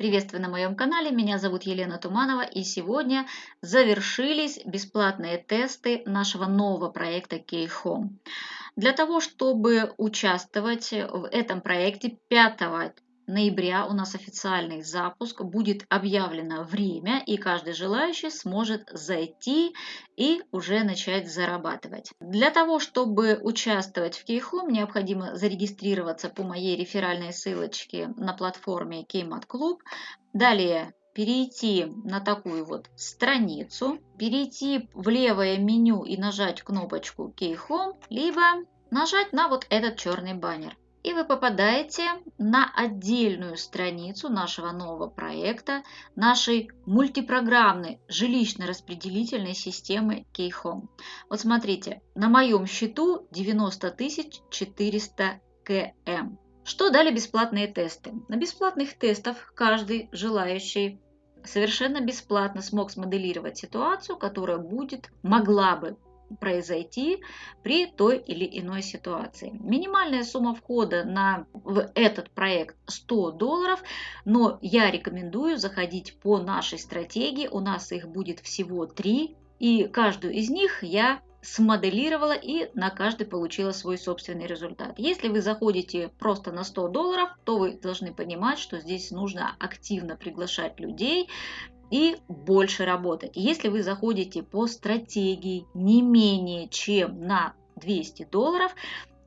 Приветствую на моем канале, меня зовут Елена Туманова и сегодня завершились бесплатные тесты нашего нового проекта K-Home. Для того, чтобы участвовать в этом проекте 5 ноября у нас официальный запуск, будет объявлено время, и каждый желающий сможет зайти и уже начать зарабатывать. Для того, чтобы участвовать в Кейхом, необходимо зарегистрироваться по моей реферальной ссылочке на платформе Кеймат Клуб. Далее перейти на такую вот страницу, перейти в левое меню и нажать кнопочку Home, либо нажать на вот этот черный баннер и вы попадаете на отдельную страницу нашего нового проекта, нашей мультипрограммной жилищно-распределительной системы K-Home. Вот смотрите, на моем счету 90 400 км. Что дали бесплатные тесты? На бесплатных тестах каждый желающий совершенно бесплатно смог смоделировать ситуацию, которая будет, могла бы произойти при той или иной ситуации. Минимальная сумма входа на, в этот проект 100 долларов, но я рекомендую заходить по нашей стратегии, у нас их будет всего 3, и каждую из них я смоделировала и на каждый получила свой собственный результат. Если вы заходите просто на 100 долларов, то вы должны понимать, что здесь нужно активно приглашать людей, и больше работать. Если вы заходите по стратегии не менее чем на 200 долларов,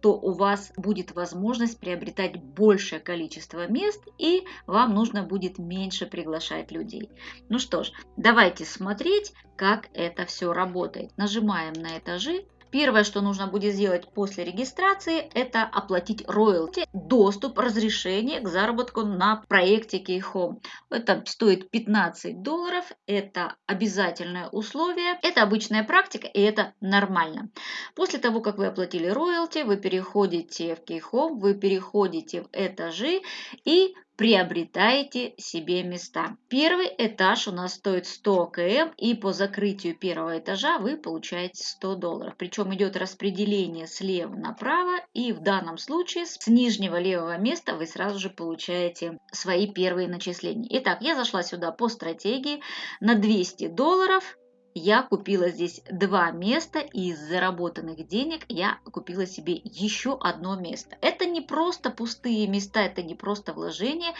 то у вас будет возможность приобретать большее количество мест и вам нужно будет меньше приглашать людей. Ну что ж, давайте смотреть, как это все работает. Нажимаем на этажи Первое, что нужно будет сделать после регистрации, это оплатить роялти, доступ, разрешение к заработку на проекте Keyhome. Это стоит 15 долларов, это обязательное условие, это обычная практика и это нормально. После того, как вы оплатили роялти, вы переходите в Keyhome, вы переходите в этажи и приобретаете себе места. Первый этаж у нас стоит 100 км, и по закрытию первого этажа вы получаете 100 долларов. Причем идет распределение слева направо, и в данном случае с нижнего левого места вы сразу же получаете свои первые начисления. Итак, я зашла сюда по стратегии на 200 долларов я купила здесь два места, и из заработанных денег я купила себе еще одно место. Это не просто пустые места, это не просто вложения,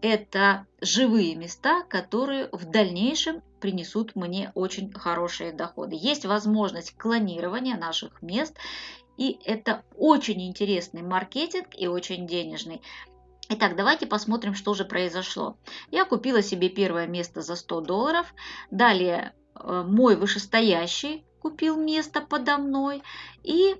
это живые места, которые в дальнейшем принесут мне очень хорошие доходы. Есть возможность клонирования наших мест, и это очень интересный маркетинг и очень денежный. Итак, давайте посмотрим, что же произошло. Я купила себе первое место за 100 долларов. Далее мой вышестоящий купил место подо мной и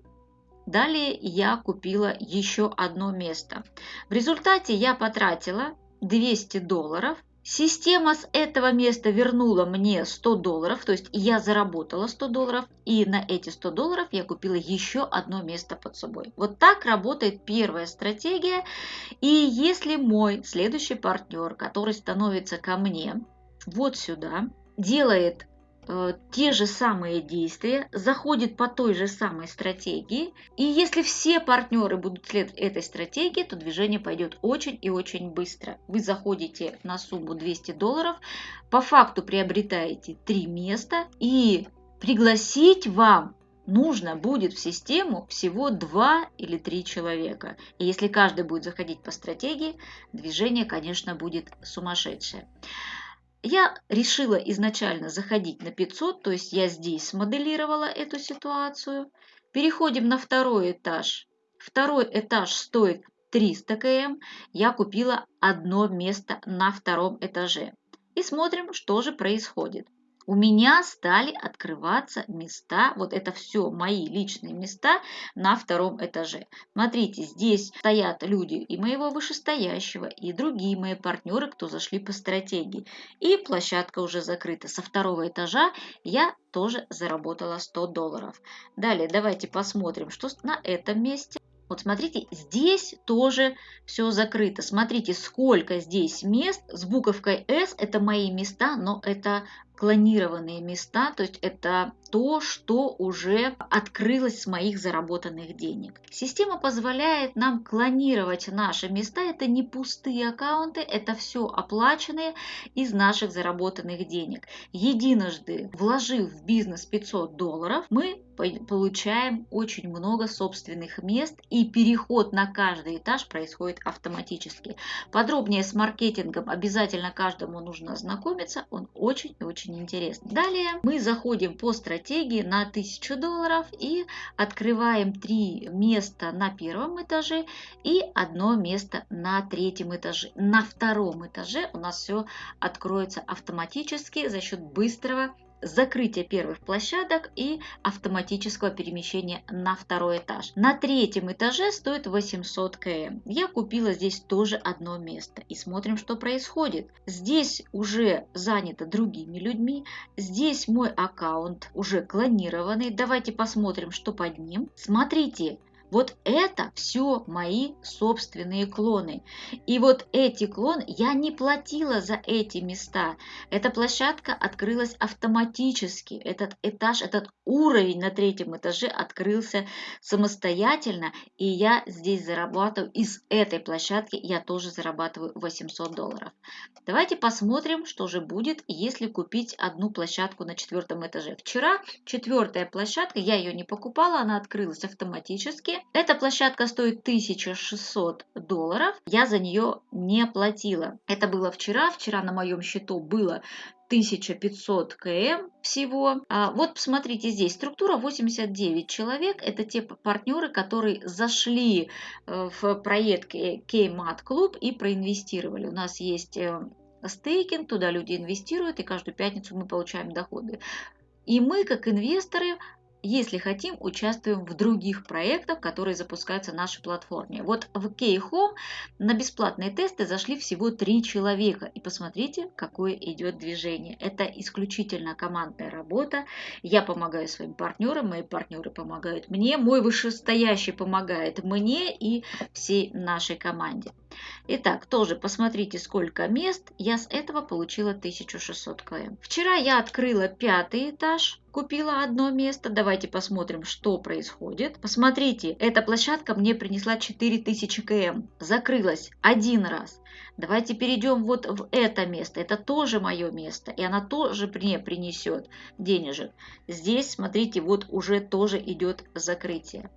далее я купила еще одно место. В результате я потратила 200 долларов. Система с этого места вернула мне 100 долларов, то есть я заработала 100 долларов, и на эти 100 долларов я купила еще одно место под собой. Вот так работает первая стратегия. И если мой следующий партнер, который становится ко мне вот сюда, делает Э, те же самые действия, заходит по той же самой стратегии. И если все партнеры будут следовать этой стратегии, то движение пойдет очень и очень быстро. Вы заходите на сумму 200 долларов, по факту приобретаете три места и пригласить вам нужно будет в систему всего 2 или 3 человека. И если каждый будет заходить по стратегии, движение, конечно, будет сумасшедшее. Я решила изначально заходить на 500, то есть я здесь смоделировала эту ситуацию. Переходим на второй этаж. Второй этаж стоит 300 км. Я купила одно место на втором этаже. И смотрим, что же происходит у меня стали открываться места, вот это все мои личные места на втором этаже. Смотрите, здесь стоят люди и моего вышестоящего, и другие мои партнеры, кто зашли по стратегии. И площадка уже закрыта. Со второго этажа я тоже заработала 100 долларов. Далее давайте посмотрим, что на этом месте. Вот смотрите, здесь тоже все закрыто. Смотрите, сколько здесь мест с буковкой S. Это мои места, но это клонированные места, то есть это то, что уже открылось с моих заработанных денег. Система позволяет нам клонировать наши места. Это не пустые аккаунты, это все оплаченные из наших заработанных денег. Единожды вложив в бизнес 500 долларов, мы получаем очень много собственных мест и переход на каждый этаж происходит автоматически. Подробнее с маркетингом обязательно каждому нужно ознакомиться, он очень и очень интересный. Далее мы заходим по стратегии на 1000 долларов и открываем три места на первом этаже и одно место на третьем этаже. На втором этаже у нас все откроется автоматически за счет быстрого закрытия первых площадок и автоматического перемещения на второй этаж. На третьем этаже стоит 800 км. Я купила здесь тоже одно место и смотрим, что происходит. Здесь уже занято другими людьми, здесь мой аккаунт уже клонированный. Давайте посмотрим, что под ним. Смотрите, вот это все мои собственные клоны. И вот эти клоны, я не платила за эти места. Эта площадка открылась автоматически. Этот этаж, этот уровень на третьем этаже открылся самостоятельно. И я здесь зарабатываю, из этой площадки я тоже зарабатываю 800 долларов. Давайте посмотрим, что же будет, если купить одну площадку на четвертом этаже. Вчера четвертая площадка, я ее не покупала, она открылась автоматически эта площадка стоит 1600 долларов. Я за нее не платила. Это было вчера. Вчера на моем счету было 1500 км всего. А вот посмотрите здесь, структура 89 человек. Это те партнеры, которые зашли э, в проект K-Mat Club и проинвестировали. У нас есть э, стейкинг, туда люди инвестируют, и каждую пятницу мы получаем доходы. И мы, как инвесторы, если хотим, участвуем в других проектах, которые запускаются на нашей платформе. Вот в K-Home на бесплатные тесты зашли всего три человека. И посмотрите, какое идет движение. Это исключительно командная работа. Я помогаю своим партнерам, мои партнеры помогают мне, мой вышестоящий помогает мне и всей нашей команде. Итак, тоже посмотрите, сколько мест. Я с этого получила 1600 км. Вчера я открыла пятый этаж, купила одно место. Давайте посмотрим, что происходит. Посмотрите, эта площадка мне принесла 4000 км. Закрылась один раз. Давайте перейдем вот в это место. Это тоже мое место. И она тоже мне принесет денежек. Здесь, смотрите, вот уже тоже идет закрытие.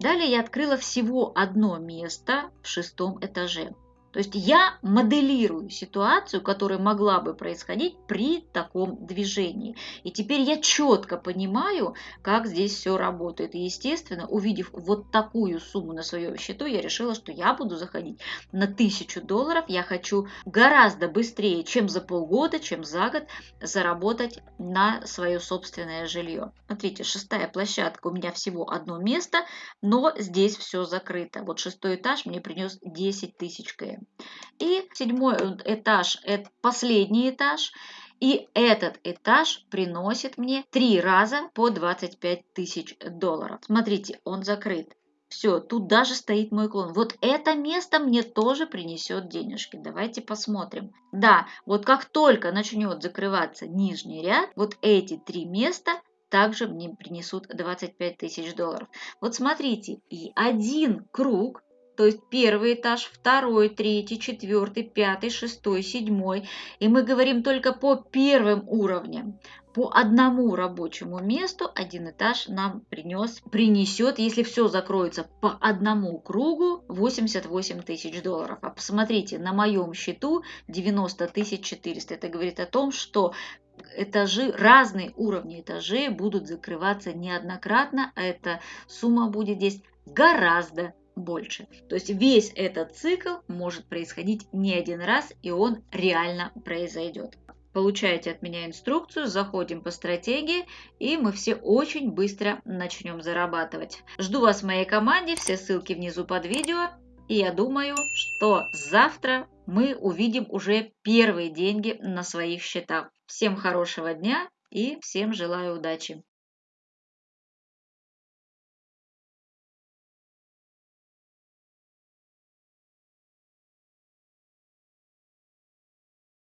Далее я открыла всего одно место в шестом этаже. То есть я моделирую ситуацию, которая могла бы происходить при таком движении. И теперь я четко понимаю, как здесь все работает. И, естественно, увидев вот такую сумму на своем счету, я решила, что я буду заходить на 1000 долларов. Я хочу гораздо быстрее, чем за полгода, чем за год, заработать на свое собственное жилье. Смотрите, шестая площадка, у меня всего одно место, но здесь все закрыто. Вот шестой этаж мне принес 10 тысяч км. И седьмой этаж – это последний этаж. И этот этаж приносит мне три раза по 25 тысяч долларов. Смотрите, он закрыт. Все, тут даже стоит мой клон. Вот это место мне тоже принесет денежки. Давайте посмотрим. Да, вот как только начнет закрываться нижний ряд, вот эти три места также мне принесут 25 тысяч долларов. Вот смотрите, и один круг то есть первый этаж, второй, третий, четвертый, пятый, шестой, седьмой. И мы говорим только по первым уровням. По одному рабочему месту один этаж нам принес, принесет, если все закроется по одному кругу, 88 тысяч долларов. А посмотрите, на моем счету 90 тысяч 400. Это говорит о том, что этажи, разные уровни этажей будут закрываться неоднократно, а эта сумма будет здесь гораздо больше. То есть весь этот цикл может происходить не один раз, и он реально произойдет. Получаете от меня инструкцию, заходим по стратегии, и мы все очень быстро начнем зарабатывать. Жду вас в моей команде, все ссылки внизу под видео. И я думаю, что завтра мы увидим уже первые деньги на своих счетах. Всем хорошего дня и всем желаю удачи!